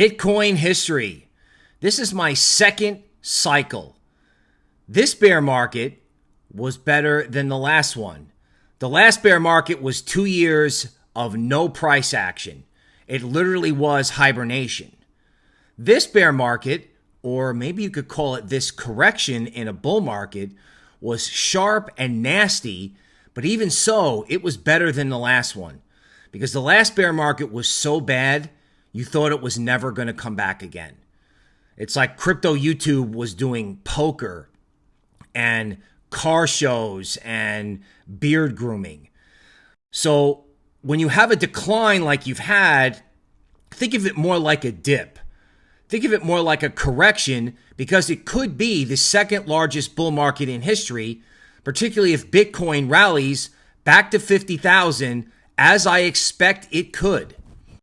Bitcoin history. This is my second cycle. This bear market was better than the last one. The last bear market was two years of no price action. It literally was hibernation. This bear market, or maybe you could call it this correction in a bull market, was sharp and nasty, but even so, it was better than the last one because the last bear market was so bad you thought it was never going to come back again. It's like crypto YouTube was doing poker and car shows and beard grooming. So when you have a decline like you've had, think of it more like a dip. Think of it more like a correction because it could be the second largest bull market in history, particularly if Bitcoin rallies back to 50,000 as I expect it could.